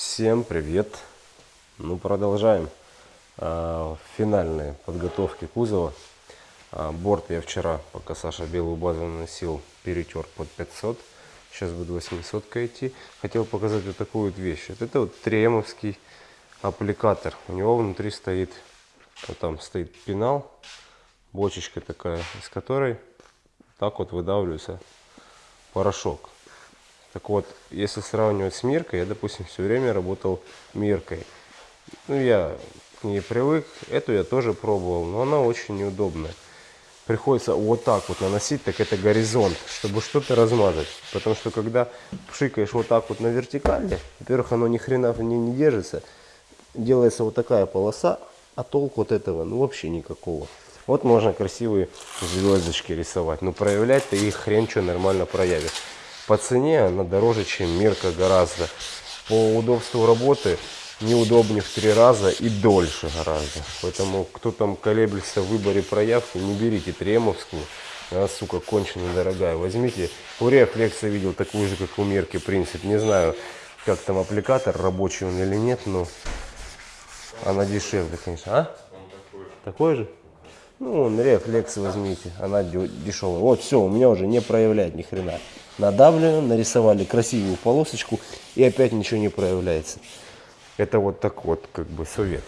Всем привет! Ну, продолжаем а, финальные подготовки кузова. А, борт я вчера, пока Саша белую базу наносил, перетер под 500. Сейчас буду 800 идти. Хотел показать вот такую вот вещь. Это вот тремовский аппликатор. У него внутри стоит, вот там стоит пенал, бочечка такая, из которой так вот выдавливается порошок. Так вот, если сравнивать с Миркой, я, допустим, все время работал Миркой. Ну, я к ней привык. Эту я тоже пробовал, но она очень неудобная. Приходится вот так вот наносить, так это горизонт, чтобы что-то размазать. Потому что когда пшикаешь вот так вот на вертикали, во-первых, оно ни хрена в ней не держится. Делается вот такая полоса, а толку от этого ну вообще никакого. Вот можно красивые звездочки рисовать. Но проявлять-то их хрен что нормально проявит. По цене она дороже, чем Мирка гораздо. По удобству работы неудобнее в три раза и дольше гораздо. Поэтому кто там колеблется в выборе проявки, не берите тремовскую. Она, сука, кончено дорогая. Возьмите, у Reflex видел такую же, как у Мирки, принцип. Не знаю, как там аппликатор, рабочий он или нет, но она дешевле, конечно. А? Такой же? Ну, он рефлекс возьмите, она дешевая. Вот, все, у меня уже не проявляет ни хрена. Надавливаем, нарисовали красивую полосочку и опять ничего не проявляется. Это вот так вот, как бы, совет.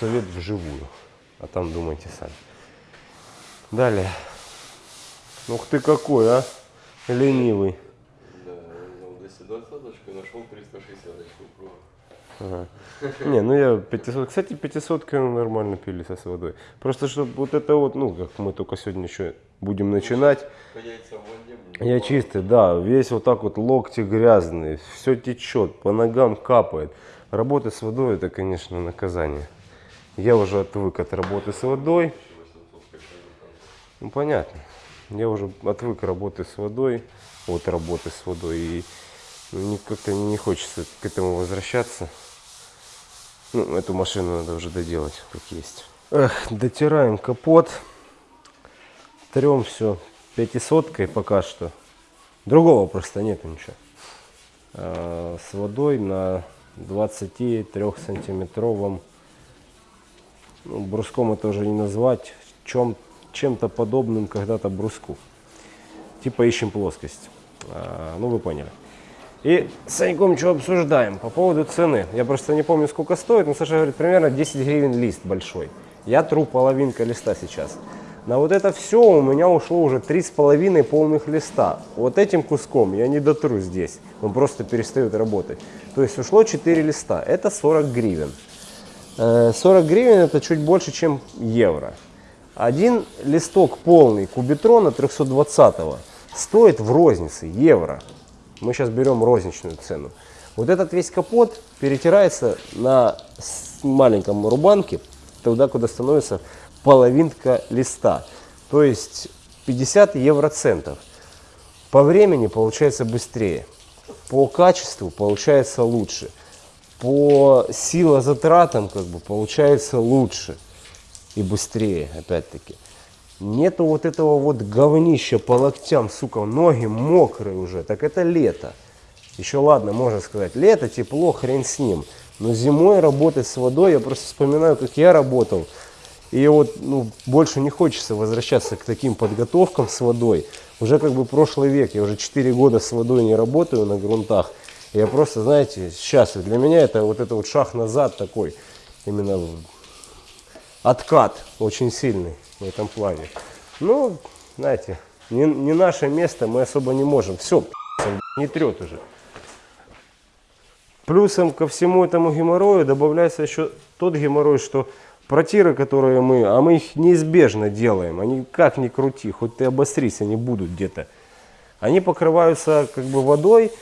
Совет вживую. А там думайте сами. Далее. Ух ты какой, а? Ленивый. Да, я взял 220 и нашел 360 круга. Ага. Не, ну я 500, кстати, 500 нормально пилится с водой. Просто чтобы вот это вот, ну, как мы только сегодня еще будем начинать. Я чистый, да, весь вот так вот локти грязные, все течет, по ногам капает. Работа с водой это, конечно, наказание. Я уже отвык от работы с водой. Ну, понятно. Я уже отвык работы с водой, от работы с водой. И как-то не хочется к этому возвращаться. Ну, эту машину надо уже доделать, как есть. Эх, дотираем капот. Трем все пятисоткой пока что. Другого просто нету ничего. А, с водой на 23 сантиметровом ну, бруском это уже не назвать чем чем-то подобным когда-то бруску типа ищем плоскость а, ну вы поняли и с Саньком что обсуждаем по поводу цены. Я просто не помню, сколько стоит, но Саша говорит, примерно 10 гривен лист большой. Я тру половинка листа сейчас. На вот это все у меня ушло уже три с половиной полных листа. Вот этим куском я не дотру здесь. Он просто перестает работать. То есть ушло 4 листа. Это 40 гривен. 40 э, гривен это чуть больше, чем евро. Один листок полный кубитрона 320 стоит в рознице евро. Мы сейчас берем розничную цену. Вот этот весь капот перетирается на маленьком рубанке, туда, куда становится половинка листа. То есть 50 евроцентов. По времени получается быстрее. По качеству получается лучше. По силозатратам как бы получается лучше и быстрее, опять-таки. Нету вот этого вот говнища по локтям, сука, ноги мокрые уже. Так это лето. Еще ладно, можно сказать, лето, тепло, хрен с ним. Но зимой работать с водой, я просто вспоминаю, как я работал. И вот ну, больше не хочется возвращаться к таким подготовкам с водой. Уже как бы прошлый век, я уже 4 года с водой не работаю на грунтах. Я просто, знаете, счастлив. Для меня это вот это вот шаг назад такой, именно откат очень сильный в этом плане. Ну, знаете, не, не наше место, мы особо не можем. Все, не трет уже. Плюсом ко всему этому геморрою добавляется еще тот геморрой, что протиры, которые мы, а мы их неизбежно делаем, они как ни крути, хоть ты обострись, они будут где-то. Они покрываются как бы водой.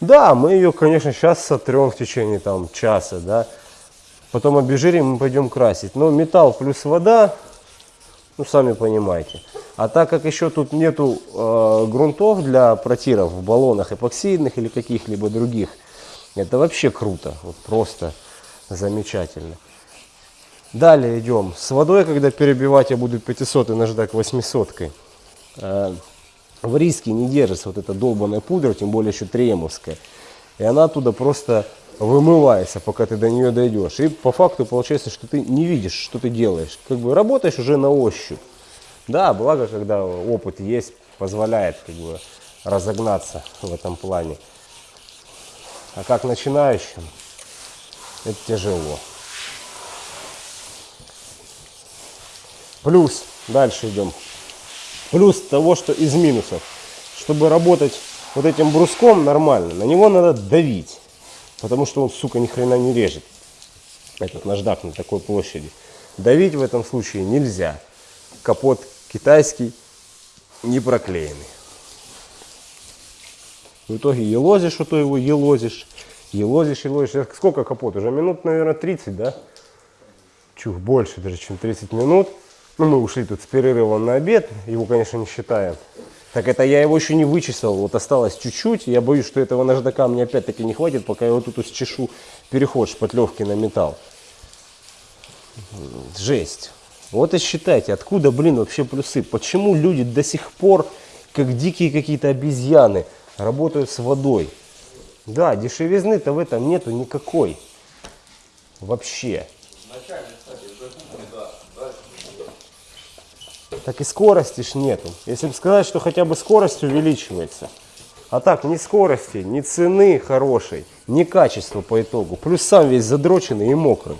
Да, мы ее, конечно, сейчас сотрем в течение там часа, да. Потом обезжирим и пойдем красить. Но металл плюс вода, ну, сами понимаете. А так как еще тут нету э, грунтов для протиров в баллонах эпоксидных или каких-либо других, это вообще круто, вот просто замечательно. Далее идем. С водой, когда перебивать, я буду 500 и наждак 800. Э, в риске не держится вот эта долбаная пудра, тем более еще тремовская. И она оттуда просто вымывается, пока ты до нее дойдешь. И по факту получается, что ты не видишь, что ты делаешь. Как бы работаешь уже на ощупь. Да, благо, когда опыт есть, позволяет как бы разогнаться в этом плане. А как начинающим, это тяжело. Плюс, дальше идем. Плюс того, что из минусов. Чтобы работать вот этим бруском нормально, на него надо давить. Потому что он, сука, ни хрена не режет. Этот наждак на такой площади. Давить в этом случае нельзя. Капот китайский, не проклеенный. В итоге елозишь, что то его елозишь, елозишь, елозишь. Сколько капот? Уже минут, наверное, 30, да? Чух, больше даже, чем 30 минут. Ну, мы ушли тут с перерывом на обед, его, конечно, не считаем. Так это я его еще не вычесал, вот осталось чуть-чуть. Я боюсь, что этого наждака мне опять-таки не хватит, пока я вот тут счешу переход шпатлевки на металл. Жесть. Вот и считайте, откуда, блин, вообще плюсы. Почему люди до сих пор, как дикие какие-то обезьяны, работают с водой? Да, дешевизны-то в этом нету никакой. Вообще. Так и скорости ж нету. Если бы сказать, что хотя бы скорость увеличивается. А так, ни скорости, ни цены хорошей, ни качества по итогу. Плюс сам весь задроченный и мокрый.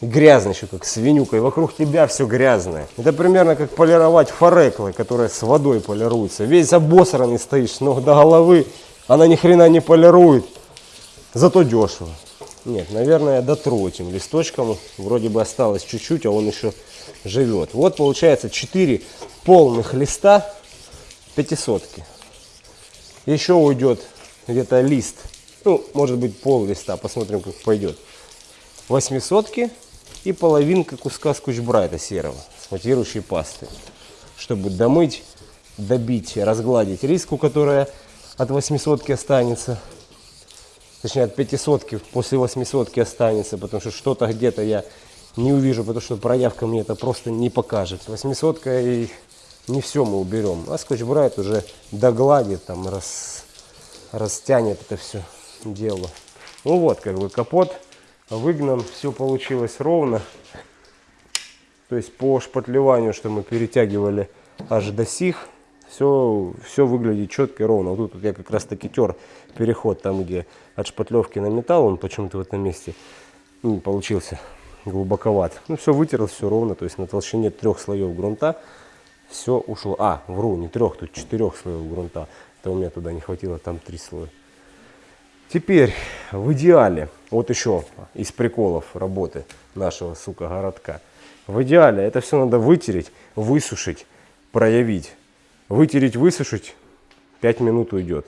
И грязный еще, как свинюка. И вокруг тебя все грязное. Это примерно как полировать фореклы, которые с водой полируются. Весь обосранный стоишь с ног до головы. Она ни хрена не полирует. Зато дешево. Нет, наверное, я дотру этим листочком. Вроде бы осталось чуть-чуть, а он еще живет. Вот получается 4 полных листа пятисотки. Еще уйдет где-то лист, ну, может быть пол листа, посмотрим, как пойдет. Восьмисотки и половинка куска скотч-брайта серого с матирующей пасты, чтобы домыть, добить, разгладить риску, которая от восьмисотки останется. Точнее, от пятисотки после восьмисотки останется, потому что что-то где-то я не увижу, потому что проявка мне это просто не покажет. Восьмисотка и не все мы уберем. А скотч брайт уже догладит, там рас, растянет это все дело. Ну вот, как бы капот выгнан, все получилось ровно. То есть по шпатлеванию, что мы перетягивали аж до сих, все, все выглядит четко и ровно. Вот тут вот я как раз таки тер переход там, где от шпатлевки на металл, он почему-то в этом месте ну, получился глубоковат. Ну, все вытерл, все ровно, то есть на толщине трех слоев грунта все ушло. А, вру, не трех, тут четырех слоев грунта. Это у меня туда не хватило, там три слоя. Теперь в идеале, вот еще из приколов работы нашего, сука, городка. В идеале это все надо вытереть, высушить, проявить. Вытереть, высушить, 5 минут уйдет.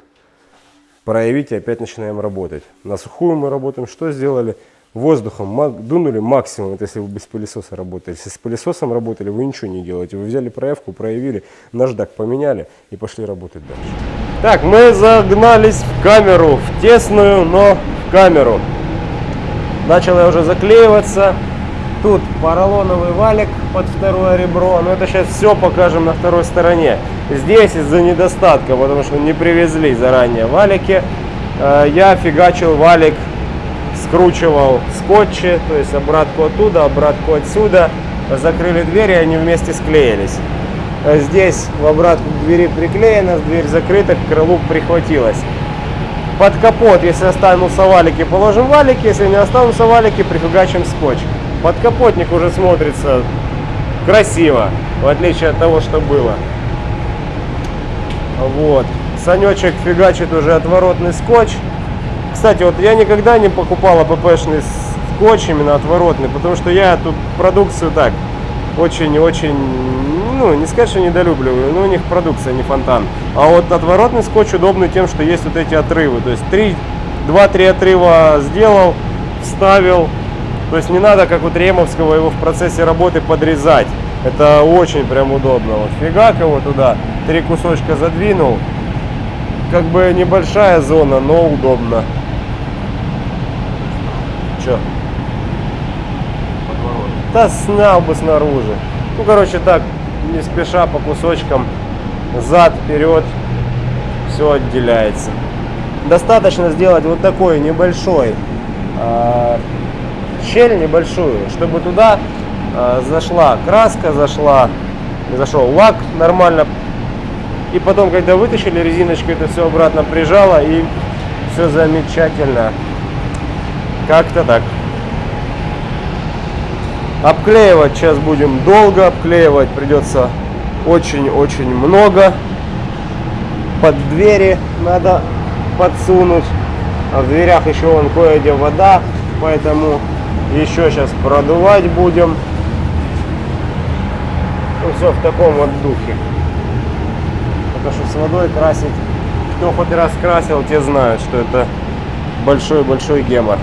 Проявить и опять начинаем работать. На сухую мы работаем. Что сделали? Воздухом дунули максимум, это если вы без пылесоса работали. Если с пылесосом работали, вы ничего не делаете. Вы взяли проявку, проявили, наждак поменяли и пошли работать дальше. Так, мы загнались в камеру, в тесную, но в камеру. Начал я уже заклеиваться. Тут поролоновый валик под второе ребро. Но это сейчас все покажем на второй стороне. Здесь из-за недостатка, потому что не привезли заранее валики, э, я фигачил валик скручивал скотчи, то есть обратку оттуда, обратку отсюда, закрыли двери, они вместе склеились. Здесь в обратку к двери приклеено, дверь закрыта, к крылу прихватилась. Под капот, если останутся валики, положим валики, если не останутся валики, прифигачим скотч. Подкапотник уже смотрится красиво, в отличие от того, что было. Вот. Санечек фигачит уже отворотный скотч. Кстати, вот я никогда не покупал АППшный скотч именно отворотный, потому что я тут продукцию так очень-очень, ну, не сказать, что недолюбливаю, но у них продукция не фонтан. А вот отворотный скотч удобный тем, что есть вот эти отрывы. То есть 2-3 отрыва сделал, вставил. То есть не надо, как у Тремовского, его в процессе работы подрезать. Это очень прям удобно. Вот фигак его туда, три кусочка задвинул. Как бы небольшая зона, но удобно. Че? Да снял бы снаружи. Ну, короче, так, не спеша по кусочкам, зад, вперед, все отделяется. достаточно сделать вот такой небольшой а, щель небольшую, чтобы туда а, зашла краска, зашла, зашел лак нормально. И потом, когда вытащили резиночку, это все обратно прижало и все замечательно. Как-то так. Обклеивать сейчас будем долго, обклеивать придется очень-очень много. Под двери надо подсунуть. А в дверях еще вон кое-где вода, поэтому еще сейчас продувать будем. Ну, все в таком вот духе. Потому что с водой красить, кто хоть раз красил, те знают, что это большой-большой гемор.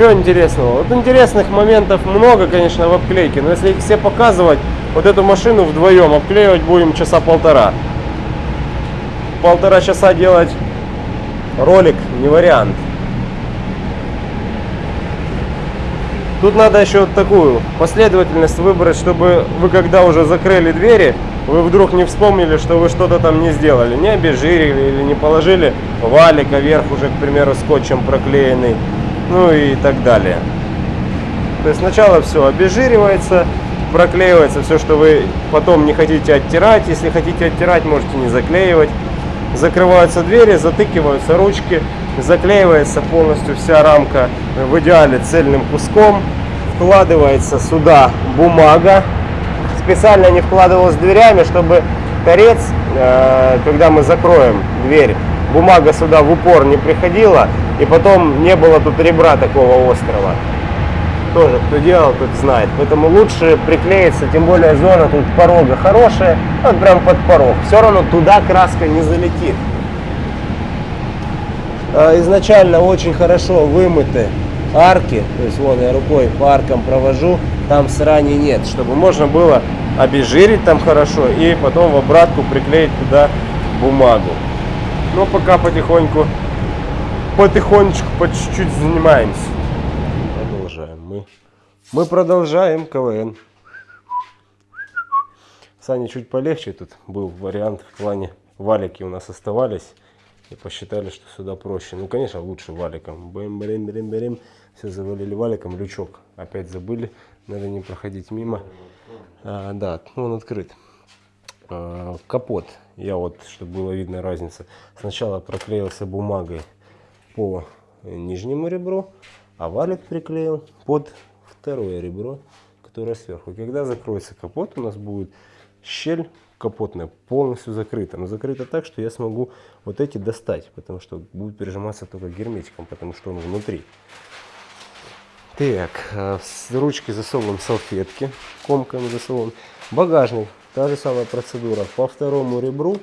Что интересного? Вот интересных моментов много, конечно, в обклейке, но если их все показывать, вот эту машину вдвоем обклеивать будем часа полтора. Полтора часа делать ролик не вариант. Тут надо еще вот такую последовательность выбрать, чтобы вы когда уже закрыли двери, вы вдруг не вспомнили, что вы что-то там не сделали, не обезжирили или не положили валика вверх уже, к примеру, скотчем проклеенный, ну и так далее. То есть сначала все обезжиривается, проклеивается все, что вы потом не хотите оттирать. Если хотите оттирать, можете не заклеивать. Закрываются двери, затыкиваются ручки, заклеивается полностью вся рамка в идеале цельным куском. Вкладывается сюда бумага. Специально не вкладывалась дверями, чтобы торец, когда мы закроем дверь, бумага сюда в упор не приходила, и потом не было тут ребра такого острого. Тоже кто делал, тот знает. Поэтому лучше приклеиться, тем более зона тут порога хорошая, вот прям под порог. Все равно туда краска не залетит. А, Изначально очень хорошо вымыты арки, то есть вон я рукой по аркам провожу, там срани нет, чтобы можно было обезжирить там хорошо и потом в обратку приклеить туда бумагу. Но пока потихоньку, потихонечку, по чуть-чуть занимаемся. Продолжаем. Мы, мы продолжаем КВН. Сане чуть полегче тут был вариант в плане валики у нас оставались. И посчитали, что сюда проще. Ну, конечно, лучше валиком. Бэм, блин, блин, блин. Все завалили валиком. Лючок опять забыли. Надо не проходить мимо. А, да, ну, он открыт. А, капот. Я вот, чтобы было видно разница. Сначала проклеился бумагой по нижнему ребру, а валик приклеил под второе ребро, которое сверху. Когда закроется капот, у нас будет щель капотная полностью закрыта. Но закрыта так, что я смогу вот эти достать, потому что будет прижиматься только герметиком, потому что он внутри. Так, а, с ручки засовываем салфетки, комками засовываем. Багажник, та же самая процедура. По второму ребру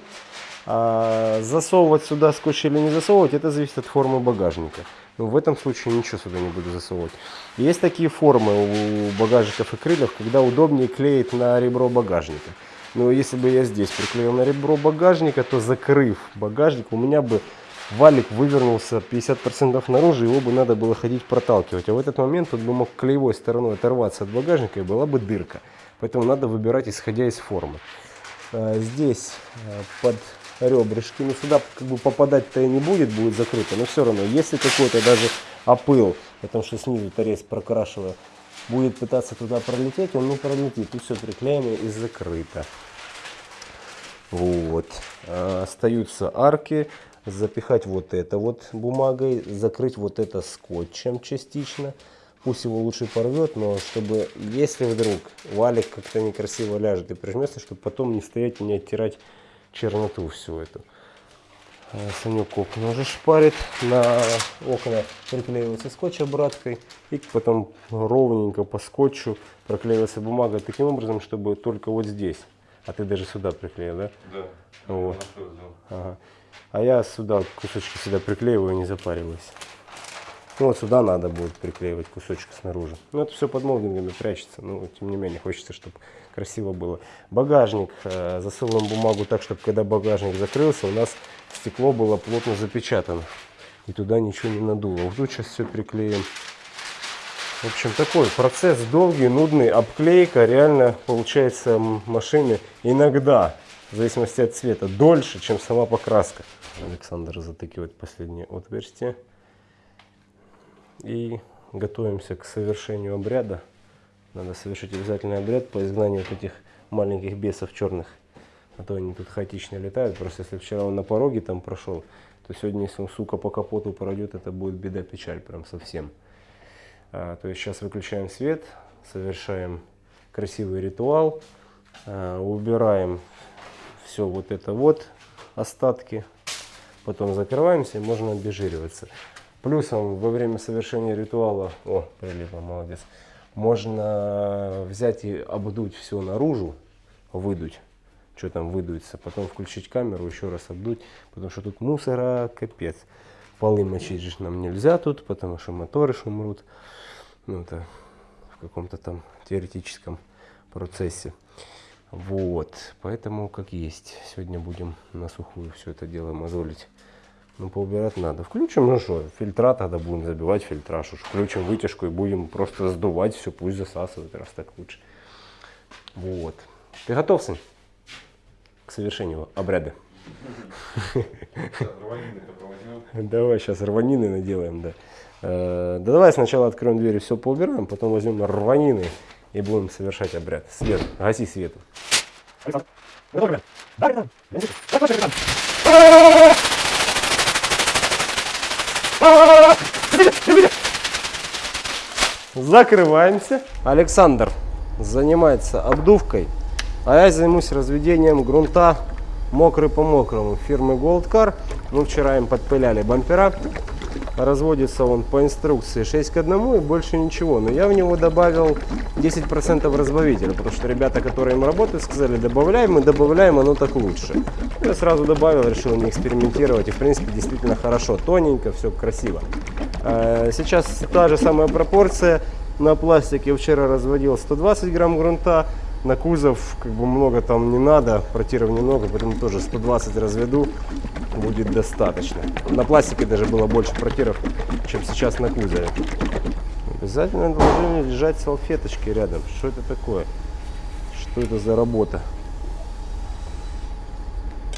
а засовывать сюда скотч или не засовывать, это зависит от формы багажника. Но в этом случае ничего сюда не буду засовывать. Есть такие формы у багажников и крыльев, когда удобнее клеить на ребро багажника. Но если бы я здесь приклеил на ребро багажника, то закрыв багажник, у меня бы валик вывернулся 50% наружу, его бы надо было ходить проталкивать. А в этот момент он бы мог клеевой стороной оторваться от багажника и была бы дырка. Поэтому надо выбирать исходя из формы. А, Здесь а, под ребрышки, ну сюда как бы попадать-то и не будет, будет закрыто, но все равно, если какой-то даже опыл, потому что снизу торец прокрашиваю, будет пытаться туда пролететь, он не пролетит, тут все приклеено и закрыто. Вот. А, Остаются арки, запихать вот это вот бумагой, закрыть вот это скотчем частично. Пусть его лучше порвет, но чтобы, если вдруг валик как-то некрасиво ляжет и прижмется, чтобы потом не стоять и не оттирать черноту всю эту. А, Санек окна уже шпарит, на окна приклеивается скотч обраткой и потом ровненько по скотчу проклеивается бумага таким образом, чтобы только вот здесь. А ты даже сюда приклеил, да? Да. Вот. Ага. А я сюда кусочки сюда приклеиваю, не запариваюсь. Ну вот сюда надо будет приклеивать кусочек снаружи. Ну это все под молдингами прячется, но тем не менее хочется, чтобы красиво было. Багажник, э, засовываем бумагу так, чтобы когда багажник закрылся, у нас стекло было плотно запечатано. И туда ничего не надуло. Вот тут сейчас все приклеим. В общем, такой процесс долгий, нудный. Обклейка реально получается машины иногда в зависимости от цвета, дольше, чем сама покраска. Александр затыкивает последнее отверстие. И готовимся к совершению обряда. Надо совершить обязательный обряд по изгнанию вот этих маленьких бесов черных. А то они тут хаотично летают. Просто если вчера он на пороге там прошел, то сегодня, если он, сука, по капоту пройдет, это будет беда-печаль прям совсем. А, то есть сейчас выключаем свет, совершаем красивый ритуал, а, убираем все вот это вот, остатки, потом закрываемся и можно обезжириваться. Плюсом во время совершения ритуала, о, прилипла, молодец, можно взять и обдуть все наружу, выдуть, что там выдуется, потом включить камеру, еще раз обдуть, потому что тут мусора капец. Полы мочить же нам нельзя тут, потому что моторы шумрут. Ну, это в каком-то там теоретическом процессе. Вот, поэтому как есть. Сегодня будем на сухую все это дело мозолить. Ну, поубирать надо. Включим, ну что, фильтра тогда будем забивать фильтраж. Уж включим вытяжку и будем просто сдувать все, пусть засасывает, раз так лучше. Вот. Ты готов, сын? К совершению обряда. Давай сейчас рванины наделаем, да. Э, да давай сначала откроем дверь и все поубираем, потом возьмем рванины и будем совершать обряд. Свет, гаси свет. Закрываемся. Александр занимается обдувкой, а я займусь разведением грунта мокрый по мокрому фирмы Gold Car. Мы вчера им подпыляли бампера. Разводится он по инструкции 6 к 1 и больше ничего. Но я в него добавил 10% разбавителя, потому что ребята, которые им работают, сказали, добавляем, мы добавляем, оно так лучше. Я сразу добавил, решил не экспериментировать. И в принципе действительно хорошо, тоненько, все красиво. А, сейчас та же самая пропорция. На пластике вчера разводил 120 грамм грунта, на кузов как бы много там не надо, протиров немного, поэтому тоже 120 разведу, будет достаточно. На пластике даже было больше протиров, чем сейчас на кузове. Обязательно должны лежать салфеточки рядом. Что это такое? Что это за работа?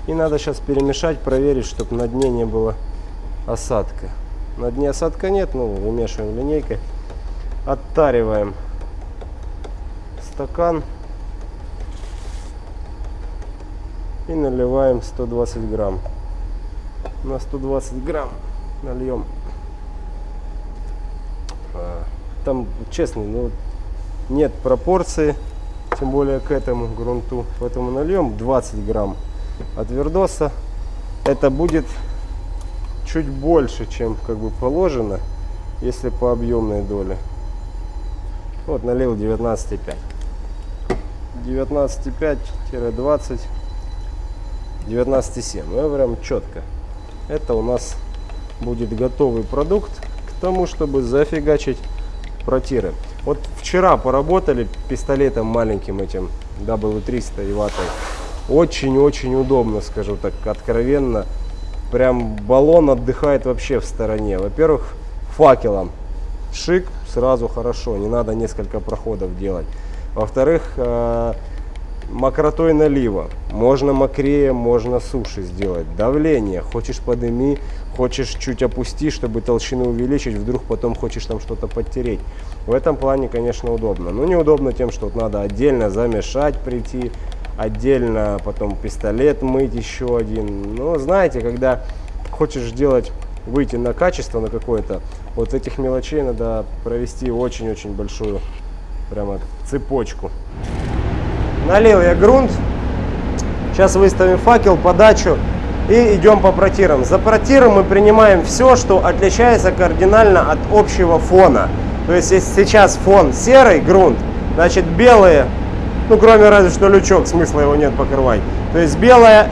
И надо сейчас перемешать, проверить, чтобы на дне не было осадка. На дне осадка нет, ну вымешиваем линейкой. Оттариваем стакан. И наливаем 120 грамм. На 120 грамм нальем. А, там, честно, ну, нет пропорции, тем более к этому грунту. Поэтому нальем 20 грамм от вердоса. Это будет чуть больше, чем как бы положено, если по объемной доле. Вот налил 19,5. 19,5-20 19,7. Ну, прям четко. Это у нас будет готовый продукт к тому, чтобы зафигачить протиры. Вот вчера поработали пистолетом маленьким этим W300 и ватой. Очень-очень удобно, скажу так откровенно. Прям баллон отдыхает вообще в стороне. Во-первых, факелом. Шик, сразу хорошо, не надо несколько проходов делать. Во-вторых, э, мокротой налива. Можно мокрее, можно суше сделать. Давление. Хочешь подыми, хочешь чуть опусти, чтобы толщину увеличить, вдруг потом хочешь там что-то подтереть. В этом плане, конечно, удобно. Но неудобно тем, что вот надо отдельно замешать, прийти, отдельно потом пистолет мыть еще один. Но знаете, когда хочешь сделать, выйти на качество на какое-то, вот этих мелочей надо провести очень-очень большую прямо цепочку. Налил я грунт. Сейчас выставим факел, подачу и идем по протирам. За протиром мы принимаем все, что отличается кардинально от общего фона. То есть, если сейчас фон серый грунт, значит белые, ну кроме разве что лючок, смысла его нет покрывать. То есть белое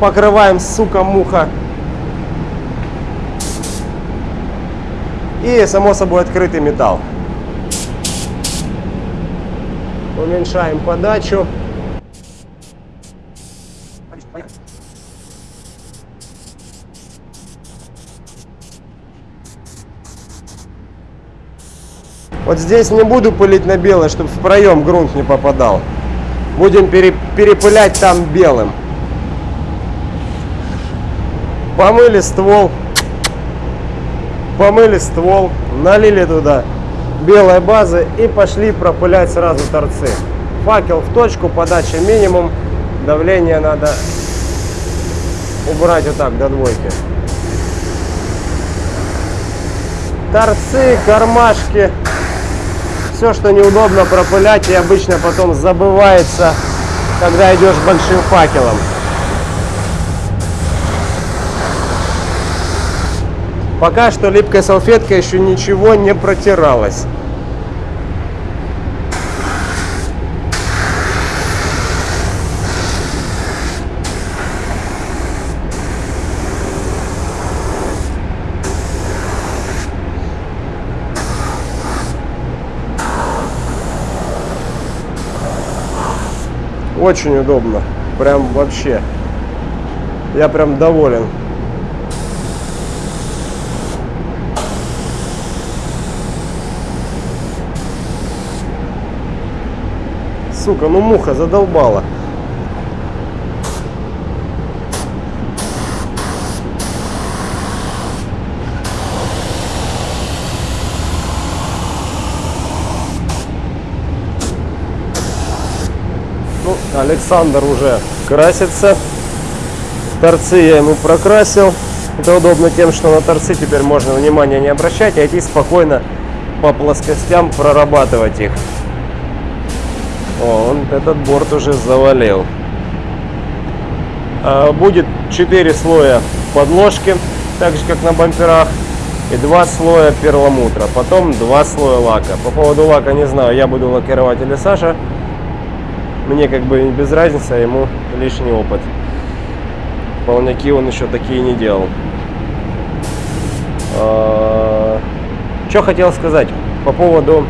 покрываем, сука, муха. И само собой открытый металл уменьшаем подачу. Вот здесь не буду пылить на белое, чтобы в проем грунт не попадал. Будем перепылять там белым. Помыли ствол. Помыли ствол. Налили туда белой базы и пошли пропылять сразу торцы. Факел в точку, подача минимум, давление надо убрать вот так до двойки. Торцы, кармашки, все, что неудобно пропылять и обычно потом забывается, когда идешь большим факелом. Пока что липкой салфеткой еще ничего не протиралось. Очень удобно. Прям вообще. Я прям доволен. Сука, ну муха задолбала. Ну, Александр уже красится. Торцы я ему прокрасил. Это удобно тем, что на торцы теперь можно внимания не обращать, а идти спокойно по плоскостям прорабатывать их. Он этот борт уже завалил. А, Будет 4 слоя подложки, так же как на бамперах, и 2 слоя перламутра. Потом 2 слоя лака. По поводу лака не знаю, я буду лакировать или Саша. Мне как бы без разницы, а ему лишний опыт. Полняки он еще такие не делал. Что хотел сказать по поводу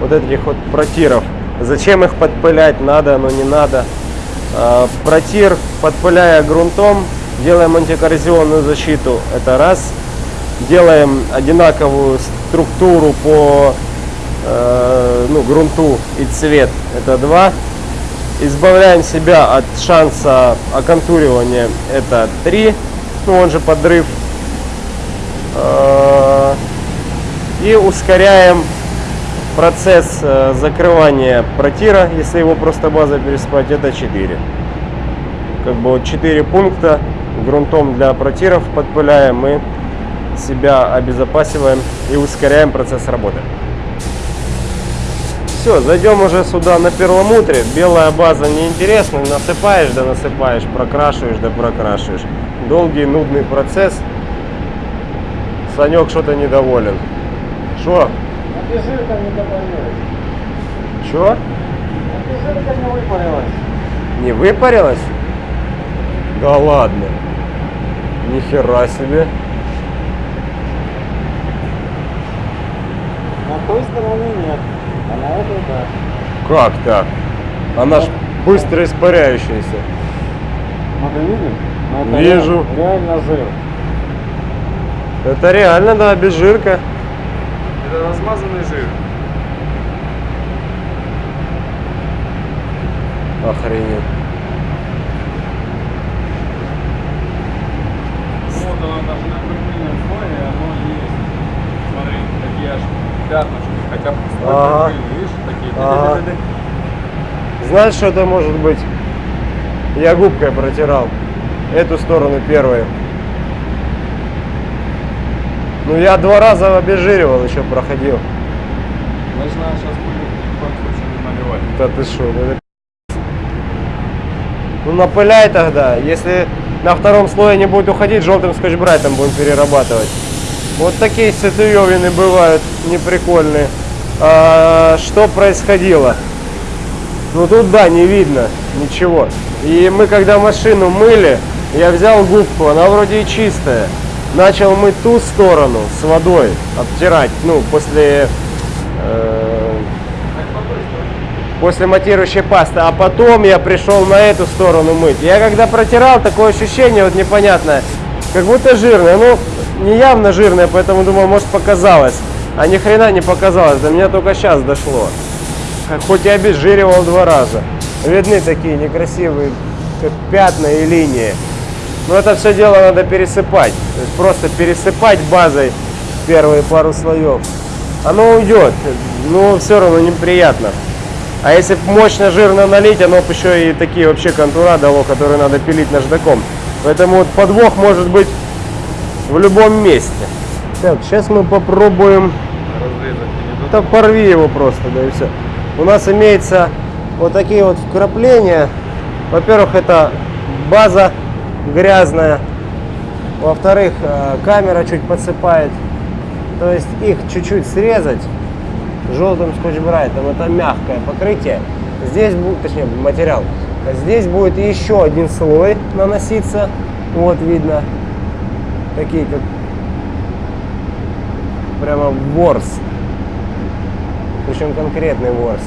вот этих вот протиров. Зачем их подпылять, надо, но не надо. А, Протир, подпыляя грунтом, делаем антикоррозионную защиту, это раз. Делаем одинаковую структуру по э, ну, грунту и цвет, это два. Избавляем себя от шанса оконтуривания, это три. Ну, он же подрыв. Э, И ускоряем процесс э, закрывания протира, если его просто база переспать, это 4. Как бы вот 4 пункта грунтом для протиров подпыляем, мы себя обезопасиваем и ускоряем процесс работы. Все, зайдем уже сюда на перламутре. Белая база неинтересна, насыпаешь да насыпаешь, прокрашиваешь да прокрашиваешь. Долгий, нудный процесс. Санек что-то недоволен. Что? Жирка не добавилась. Что? Жирка не выпарилась. Не выпарилась? Да ладно. Нихера себе. На той стороны нет, а на этой да. Как так? Она ж быстро испаряющаяся. Ну ты видишь? Это Вижу. ре- Реально жир. Это реально, да, без жирка. Это размазанный жир. Охренеть. Вот оно даже на прикольном слое оно есть. Смотри, такие аж пятнышки. Хотя пустой Ага. видишь, такие. Ага. Знаешь, что это может быть? Я губкой протирал. Эту сторону первой. Ну, я два раза обезжиривал, еще проходил. Значит, надо сейчас будет наливать. Да ты что, ну это. Ну напыляй тогда. Если на втором слое не будет уходить, желтым скотч-брайтом будем перерабатывать. Вот такие ситуевины бывают неприкольные. А, что происходило? Ну тут да, не видно ничего. И мы когда машину мыли, я взял губку, она вроде и чистая. Начал мыть ту сторону с водой, обтирать, ну, после э, после матирующей пасты, а потом я пришел на эту сторону мыть. Я когда протирал, такое ощущение вот непонятное, как будто жирное, ну не явно жирное, поэтому думал, может показалось, а ни хрена не показалось, до меня только сейчас дошло. Хоть и обезжиривал два раза. Видны такие некрасивые, пятна и линии. Но это все дело надо пересыпать. То есть просто пересыпать базой первые пару слоев. Оно уйдет, но все равно неприятно. А если мощно жирно налить, оно еще и такие вообще контура дало, которые надо пилить наждаком. Поэтому вот подвох может быть в любом месте. Так, сейчас мы попробуем Разрезать порви его просто, да и все. У нас имеется вот такие вот вкрапления. Во-первых, это база грязная. Во-вторых, э, камера чуть подсыпает. То есть их чуть-чуть срезать желтым скотч-брайтом. Это мягкое покрытие. Здесь будет, точнее, материал. Здесь будет еще один слой наноситься. Вот видно. Такие как прямо ворс. Причем конкретный ворс.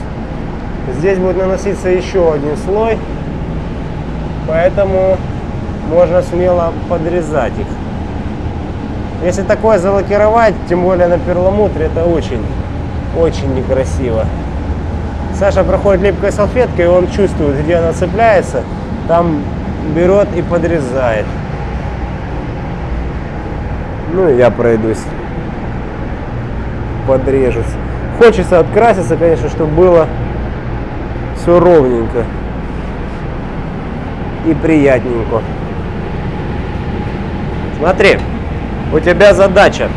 Здесь будет наноситься еще один слой. Поэтому можно смело подрезать их. Если такое залакировать, тем более на перламутре, это очень, очень некрасиво. Саша проходит липкой салфеткой, и он чувствует, где она цепляется, там берет и подрезает. Ну я пройдусь, подрежусь. Хочется откраситься, конечно, чтобы было все ровненько и приятненько. Смотри, у тебя задача.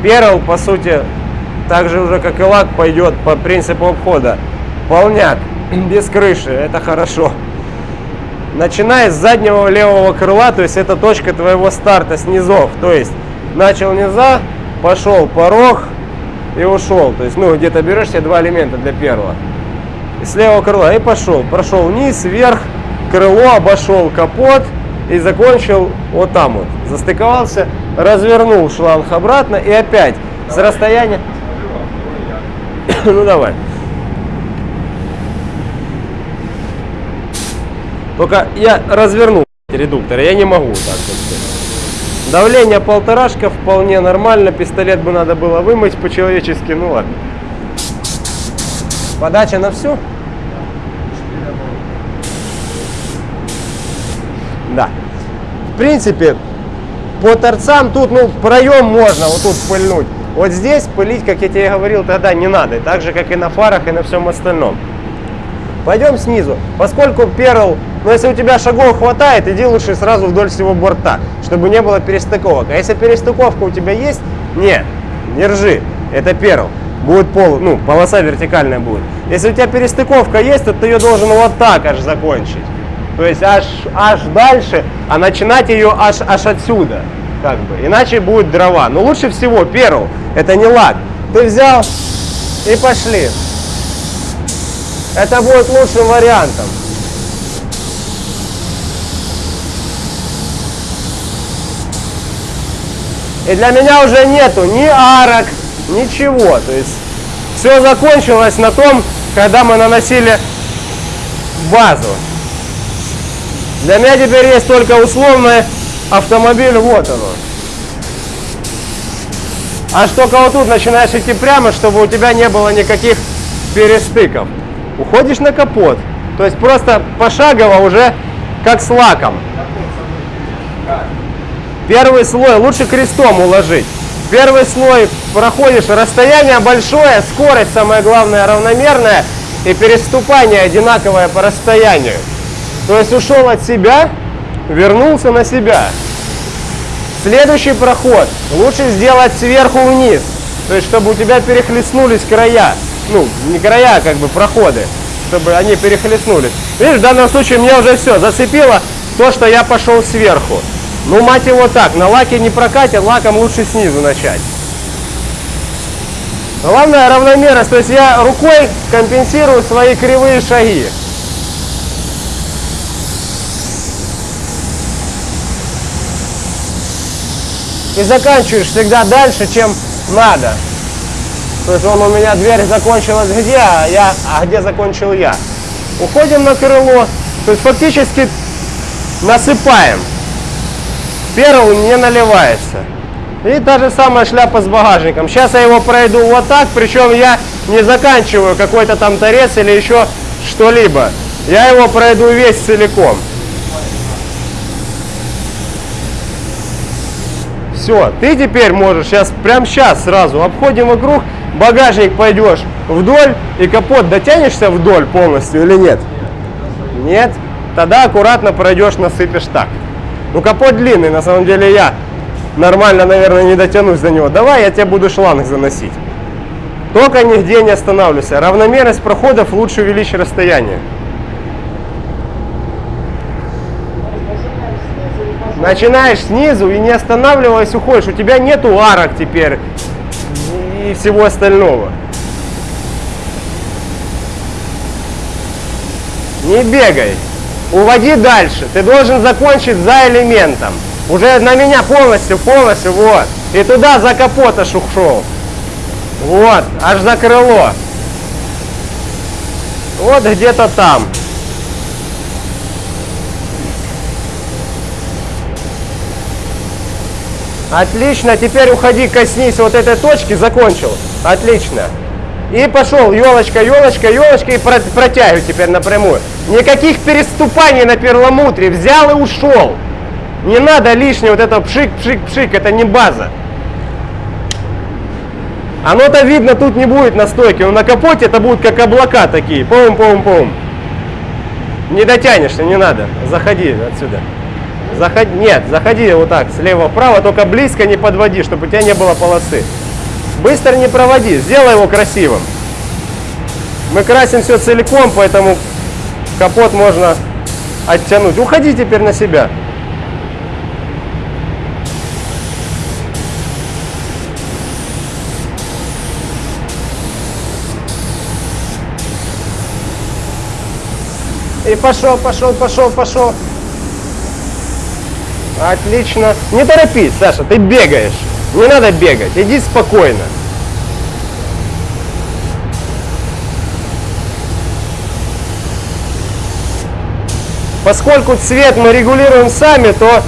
Перл, по сути, так же уже как и лак, пойдет по принципу обхода. Полняк, без крыши, это хорошо. Начиная с заднего левого крыла, то есть это точка твоего старта с низов. То есть начал низа, пошел порог и ушел. То есть, ну, где-то берешь себе два элемента для первого. И с левого крыла и пошел. Прошел вниз, вверх, крыло, обошел капот и закончил вот там вот. Застыковался, развернул шланг обратно и опять с расстояния... ну давай. Только я развернул редуктор, я не могу так. как-то. Давление полторашка вполне нормально. Пистолет бы надо было вымыть по-человечески, ну ладно. Подача на всю? Да. В принципе, по торцам тут, ну, проем можно вот тут пыльнуть. Вот здесь пылить, как я тебе говорил, тогда не надо. Так же, как и на фарах, и на всем остальном. Пойдем снизу. Поскольку перл, ну если у тебя шагов хватает, иди лучше сразу вдоль всего борта, чтобы не было перестыковок. А если перестыковка у тебя есть, не, не ржи, это перл. Будет пол, ну, полоса вертикальная будет. Если у тебя перестыковка есть, то ты ее должен вот так аж закончить. То есть аж, аж дальше, а начинать ее аж, аж отсюда. Как бы. Иначе будет дрова. Но лучше всего перл, это не лак. Ты взял и пошли. Это будет лучшим вариантом. И для меня уже нету ни арок, ничего. То есть все закончилось на том, когда мы наносили базу. Для меня теперь есть только условный автомобиль, вот оно. Аж только вот тут начинаешь идти прямо, чтобы у тебя не было никаких перестыков. Уходишь на капот. То есть просто пошагово уже как с лаком. Первый слой лучше крестом уложить. Первый слой проходишь, расстояние большое, скорость самое главное равномерная и переступание одинаковое по расстоянию. То есть ушел от себя, вернулся на себя. Следующий проход лучше сделать сверху вниз. То есть, чтобы у тебя перехлестнулись края. Ну, не края, а как бы проходы. Чтобы они перехлестнулись. Видишь, в данном случае мне уже все зацепило то, что я пошел сверху. Ну, мать его так, на лаке не прокатит, лаком лучше снизу начать. Главное равномерность, то есть я рукой компенсирую свои кривые шаги. И заканчиваешь всегда дальше, чем надо. То есть он у меня дверь закончилась где, а, я, а где закончил я. Уходим на крыло, то есть фактически насыпаем. Перл не наливается. И та же самая шляпа с багажником. Сейчас я его пройду вот так, причем я не заканчиваю какой-то там торец или еще что-либо. Я его пройду весь целиком. Все, ты теперь можешь сейчас, прямо сейчас сразу обходим вокруг, багажник пойдешь вдоль и капот дотянешься вдоль полностью или нет? Нет? Тогда аккуратно пройдешь, насыпешь так. Ну капот длинный, на самом деле я нормально, наверное, не дотянусь до него. Давай я тебе буду шланг заносить. Только нигде не останавливайся. Равномерность проходов лучше увеличить расстояние. Начинаешь снизу и не останавливаясь уходишь. У тебя нету арок теперь и всего остального. Не бегай. Уводи дальше. Ты должен закончить за элементом. Уже на меня полностью, полностью, вот. И туда за капот аж ушел. Вот, аж за крыло. Вот где-то там. Отлично, теперь уходи, коснись вот этой точки, закончил. Отлично. И пошел, елочка, елочка, елочка, и про- протягивай теперь напрямую. Никаких переступаний на перламутре, взял и ушел. Не надо лишнего вот этого пшик, пшик, пшик, это не база. Оно-то видно тут не будет на стойке, но на капоте это будут как облака такие. Пум-пум-пум. Не дотянешься, не надо. Заходи отсюда. Заходи, нет, заходи вот так, слева вправо, только близко не подводи, чтобы у тебя не было полосы. Быстро не проводи, сделай его красивым. Мы красим все целиком, поэтому капот можно оттянуть. Уходи теперь на себя. И пошел, пошел, пошел, пошел. Отлично. Не торопись, Саша, ты бегаешь. Не надо бегать, иди спокойно. Поскольку цвет мы регулируем сами, то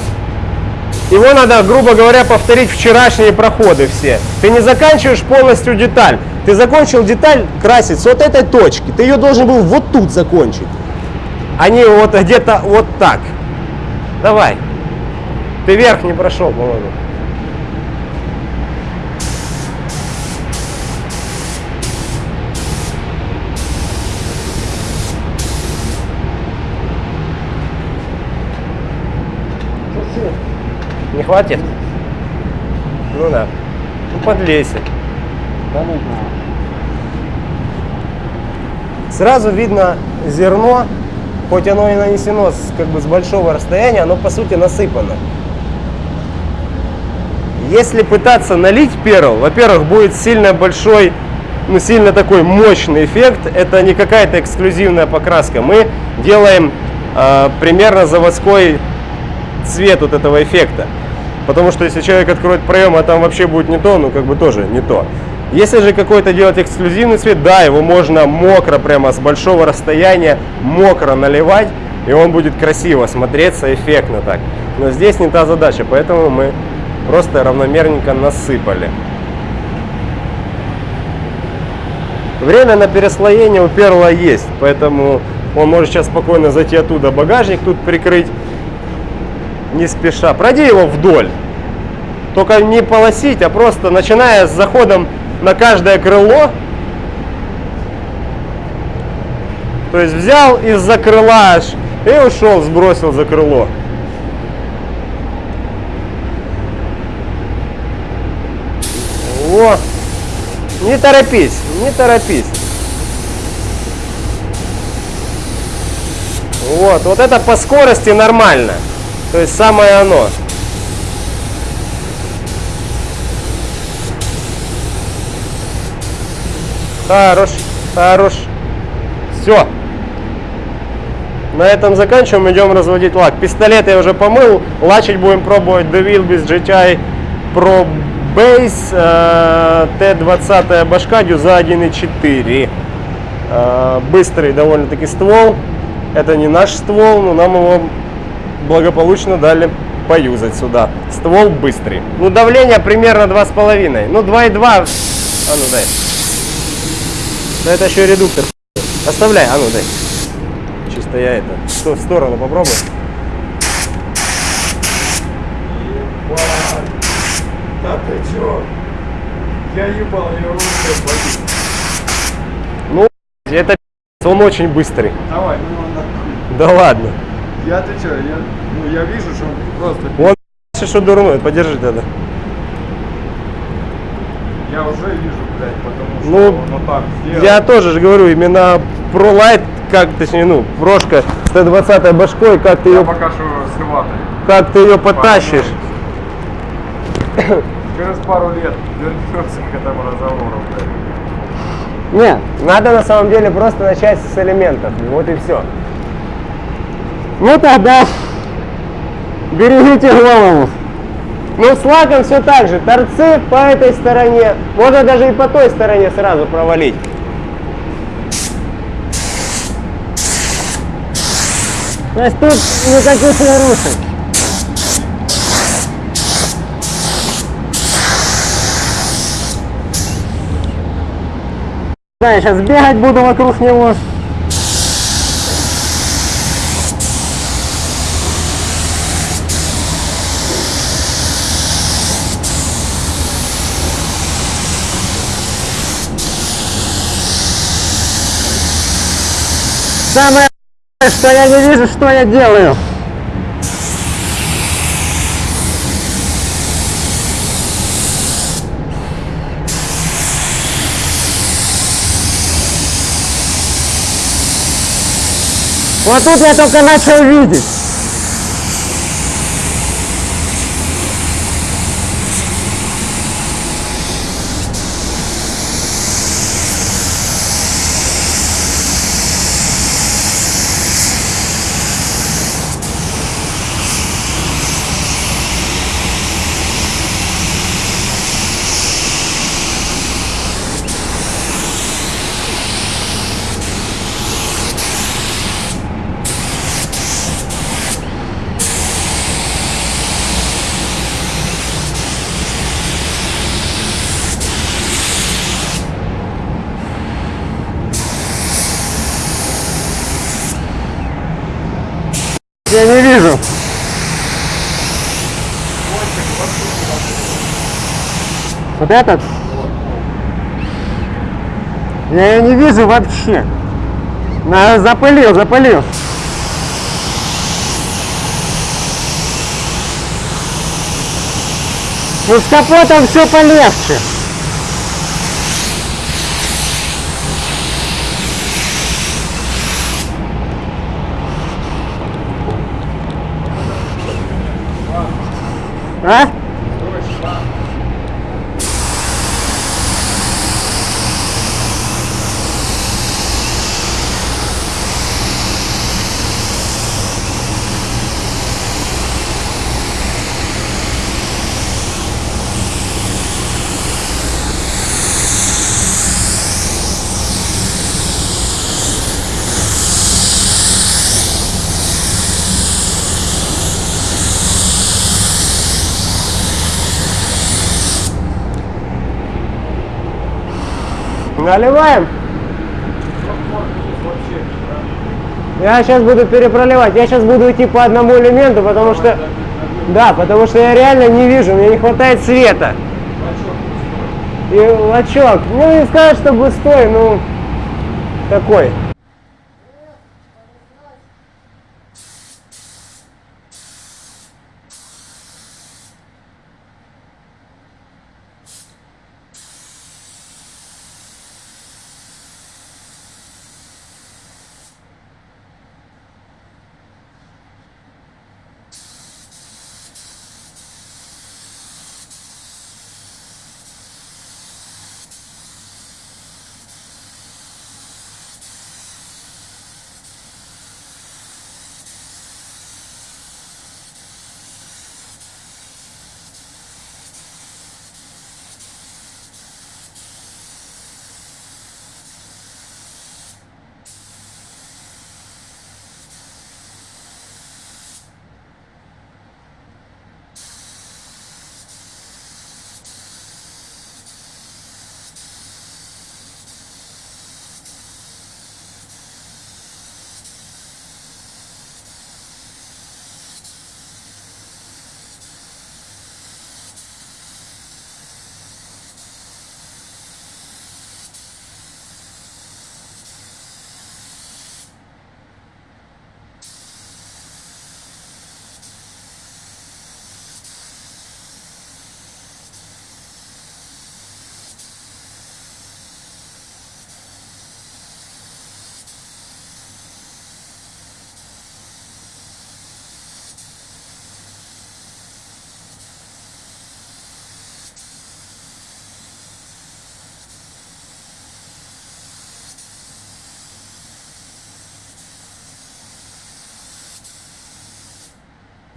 его надо, грубо говоря, повторить вчерашние проходы все. Ты не заканчиваешь полностью деталь. Ты закончил деталь красить с вот этой точки. Ты ее должен был вот тут закончить. А не вот где-то вот так. Давай. Ты вверх не прошел, по-моему. Не хватит? Ну да. Ну подлейся. Да знаю. Сразу видно зерно, хоть оно и нанесено с, как бы с большого расстояния, оно по сути насыпано. Если пытаться налить перл, во-первых, будет сильно большой, ну сильно такой мощный эффект. Это не какая-то эксклюзивная покраска. Мы делаем э, примерно заводской цвет вот этого эффекта. Потому что если человек откроет проем, а там вообще будет не то, ну как бы тоже не то. Если же какой-то делать эксклюзивный цвет, да, его можно мокро, прямо с большого расстояния, мокро наливать, и он будет красиво смотреться, эффектно так. Но здесь не та задача, поэтому мы просто равномерненько насыпали. Время на переслоение у перла есть, поэтому он может сейчас спокойно зайти оттуда, багажник тут прикрыть, не спеша. Пройди его вдоль. Только не полосить, а просто начиная с заходом на каждое крыло. То есть взял из-за крыла аж и ушел, сбросил за крыло. Во. Не торопись, не торопись. Вот, вот это по скорости нормально. То есть самое оно. Хорош, хорош. Все. На этом заканчиваем, идем разводить лак. Пистолет я уже помыл. Лачить будем пробовать DeVille без GTI Pro Base э, T20 башка дюза 1.4. Э, быстрый довольно-таки ствол. Это не наш ствол, но нам его благополучно дали поюзать сюда. Ствол быстрый. Ну, давление примерно 2,5. Ну, 2,2. А ну дай. Да это еще редуктор. Оставляй, а ну дай. Чисто я это. В в сторону попробуй. Да ты чё? Я ебал ее рукой Ну, это он очень быстрый. Давай, ну он нахуй. Да ладно. Я ты чё, я, ну, я вижу, что он просто... Он что дурной, подержи тогда. Я уже вижу, блядь, потому что Ну, он вот так сделал. Я тоже же говорю, именно ProLight, как, точнее, ну, прошка 120 башкой, как ты Я ее, пока что с рватой. как ты ее потащишь. Через пару лет вернемся к этому разговору. Нет, надо на самом деле просто начать с элементов. Вот и все. Ну тогда берегите голову. Ну с лаком все так же. Торцы по этой стороне. Можно даже и по той стороне сразу провалить. То есть тут никаких нарушений. Да, я сейчас бегать буду вокруг него. Самое что я не вижу, что я делаю. Вот тут я только начал видеть. Я не вижу. Вот этот? Я ее не вижу вообще. Запылил, запылил. Ну с капотом все полегче. А? Наливаем. Я сейчас буду перепроливать. Я сейчас буду идти по одному элементу, потому что... Да, потому что я реально не вижу, мне не хватает света. И лачок, ну не сказать, что густой, ну такой.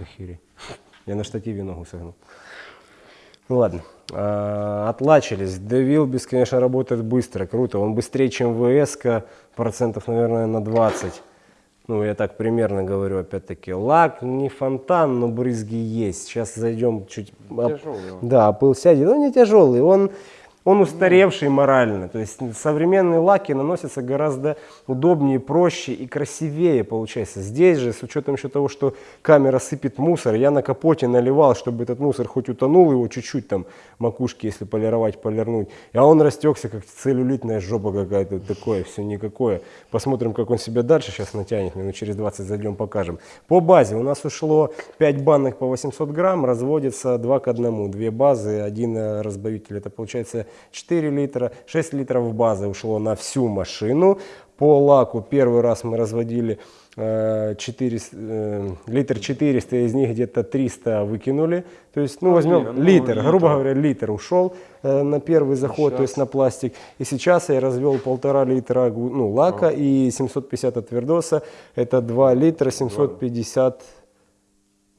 Охереть. Я на штативе ногу согнул. Ну ладно. А, Отлачились. DeVilbiss, конечно, работает быстро, круто. Он быстрее, чем ВС, процентов, наверное, на 20. Ну, я так примерно говорю, опять-таки. Лак не фонтан, но брызги есть. Сейчас зайдем чуть... Тяжелый. Да, пыл сядет. Он не тяжелый, он, он устаревший морально. То есть современные лаки наносятся гораздо удобнее, проще и красивее получается. Здесь же, с учетом еще того, что камера сыпет мусор, я на капоте наливал, чтобы этот мусор хоть утонул его чуть-чуть там макушки, если полировать, полирнуть. А он растекся, как целлюлитная жопа какая-то, такое, все никакое. Посмотрим, как он себя дальше сейчас натянет, минут через 20 зайдем, покажем. По базе у нас ушло 5 банок по 800 грамм, разводится 2 к 1, две базы, один э, разбавитель, это получается 4 литра, 6 литров базы ушло на всю машину. По лаку первый раз мы разводили э, 4, э, литр 400, из них где-то 300 выкинули. То есть, ну, возьмем ну, литр, литр. грубо говоря, литр ушел э, на первый заход, то есть на пластик. И сейчас я развел полтора литра ну, лака и 750 от Твердоса. Это 2 литра 750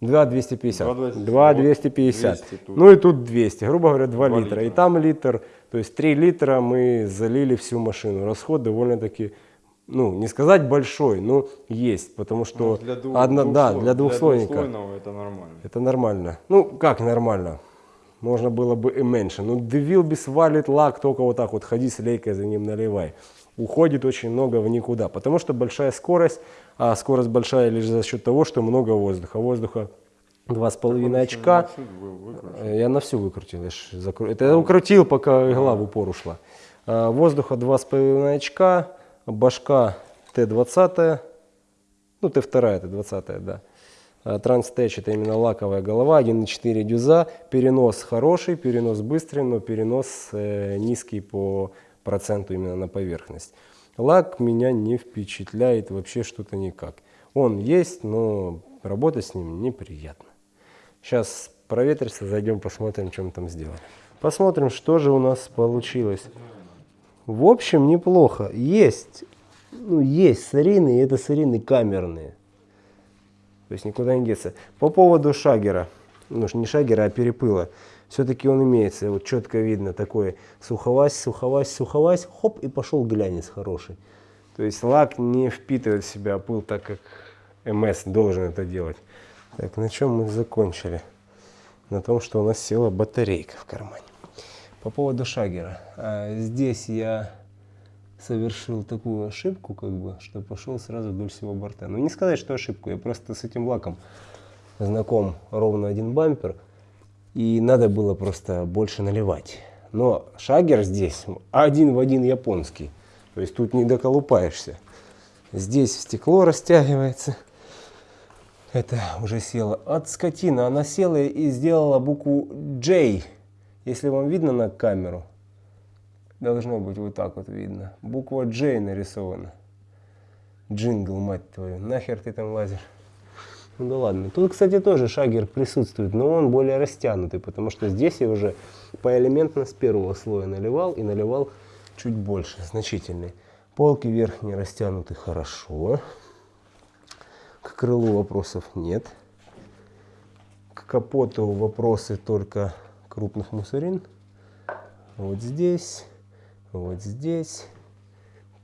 2 250. 2,250. 2 250. 200 тут. Ну и тут 200. Грубо говоря, 2, Два литра. И литра. там литр. То есть 3 литра мы залили всю машину. Расход довольно-таки, ну, не сказать большой, но есть. Потому что Ну, для двух, одна- двух да, для двухслойника. двухслойного это нормально. Это нормально. Ну, как нормально? Можно было бы и меньше. Ну, Девилбис валит лак, только вот так вот ходи с лейкой за ним наливай. Уходит очень много в никуда, потому что большая скорость, а скорость большая лишь за счет того, что много воздуха. Воздуха 2,5 очка. Чуть вы- выкрутил. Э, Я на всю выкрутил. я закру- Это я укрутил, пока игла в упор ушла. А, Воздуха 2,5 очка, башка Т-20, ну Т2, Т-20, да. А, Транстеч это именно лаковая голова, 1,4 дюза. Перенос хороший, перенос быстрый, но перенос э, низкий по проценту именно на поверхность. Лак меня не впечатляет вообще что-то никак. Он есть, но работать с ним неприятно. Сейчас проветрится, зайдем посмотрим, мы там сделали. Посмотрим, что же у нас получилось. В общем, неплохо. Есть, ну, есть сырины, и это сырины камерные. То есть никуда не деться. По поводу шагера, ну не шагера, а перепыла, все-таки он имеется. Вот четко видно такой суховась, суховась, суховась, хоп, и пошел глянец хороший. То есть лак не впитывает в себя пыл так, как МС должен это делать. Так, на чем мы закончили? На том, что у нас села батарейка в кармане. По поводу шагера. А, здесь я совершил такую ошибку, как бы, что пошел сразу вдоль всего борта. Ну, не сказать, что ошибку, я просто с этим лаком знаком ровно один бампер, и надо было просто больше наливать. Но шагер здесь один в один японский, то есть тут не доколупаешься. Здесь стекло растягивается. Это уже села от скотина. Она села и сделала букву J. Если вам видно на камеру, должно быть вот так вот видно. Буква J нарисована. Джингл, мать твою. Нахер ты там лазишь? Ну да ладно. Тут, кстати, тоже шагер присутствует, но он более растянутый, потому что здесь я уже поэлементно с первого слоя наливал и наливал чуть больше, значительный. Полки верхние растянуты хорошо. К крылу вопросов нет. К капоту вопросы только крупных мусорин. Вот здесь, вот здесь.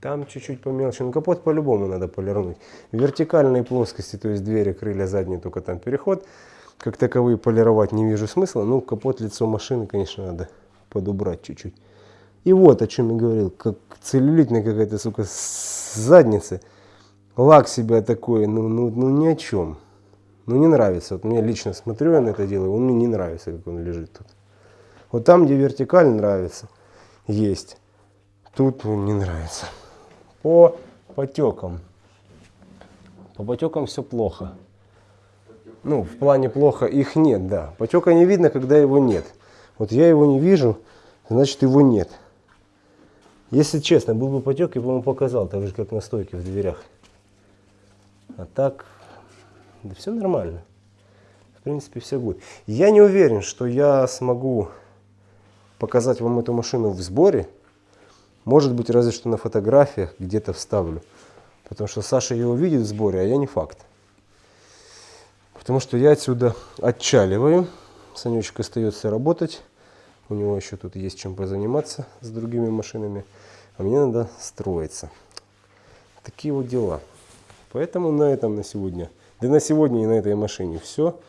Там чуть-чуть помелче. Ну, капот по-любому надо полирнуть. В вертикальной плоскости, то есть двери, крылья, задние, только там переход. Как таковые полировать не вижу смысла. Ну, капот, лицо машины, конечно, надо подубрать чуть-чуть. И вот о чем я говорил. Как целлюлитная какая-то, сука, с задницы. Лак себя такой, ну, ну, ну ни о чем. Ну не нравится. Вот мне лично смотрю я на это дело, он мне не нравится, как он лежит тут. Вот там, где вертикаль нравится, есть. Тут он не нравится. По потекам. По потекам все плохо. Ну, в плане плохо их нет, да. Потека не видно, когда его нет. Вот я его не вижу, значит его нет. Если честно, был бы потек, я бы ему показал, так же как на стойке в дверях. А так, да все нормально. В принципе, все будет. Я не уверен, что я смогу показать вам эту машину в сборе. Может быть, разве что на фотографиях где-то вставлю. Потому что Саша ее увидит в сборе, а я не факт. Потому что я отсюда отчаливаю. Санечек остается работать. У него еще тут есть чем позаниматься с другими машинами. А мне надо строиться. Такие вот дела. Поэтому на этом на сегодня. Да на сегодня и на этой машине все.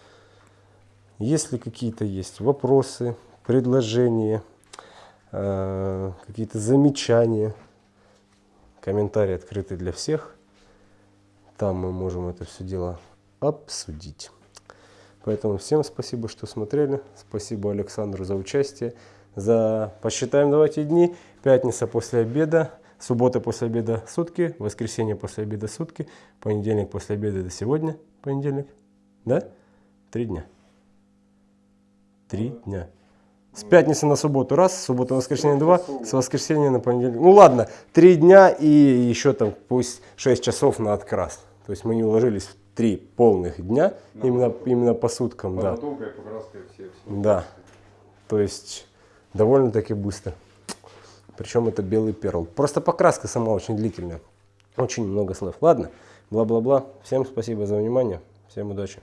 Если какие-то есть вопросы, предложения, э, какие-то замечания, комментарии открыты для всех. Там мы можем это все дело обсудить. Поэтому всем спасибо, что смотрели. Спасибо Александру за участие. За посчитаем давайте дни. Пятница после обеда, суббота после обеда сутки, воскресенье после обеда сутки, понедельник после обеда до сегодня, понедельник. Да? Три дня. Три дня. С пятницы на субботу раз, с субботы на воскресенье два, с воскресенья на понедельник. Ну ладно, три дня и еще там пусть 6 часов на открас. То есть мы не уложились в три полных дня, именно, именно по суткам, да. Подготовка и покраска все. все. Да. То есть довольно-таки быстро. Причем это белый перл. Просто покраска сама очень длительная. Очень много слов. Ладно, бла-бла-бла. Всем спасибо за внимание. Всем удачи.